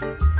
you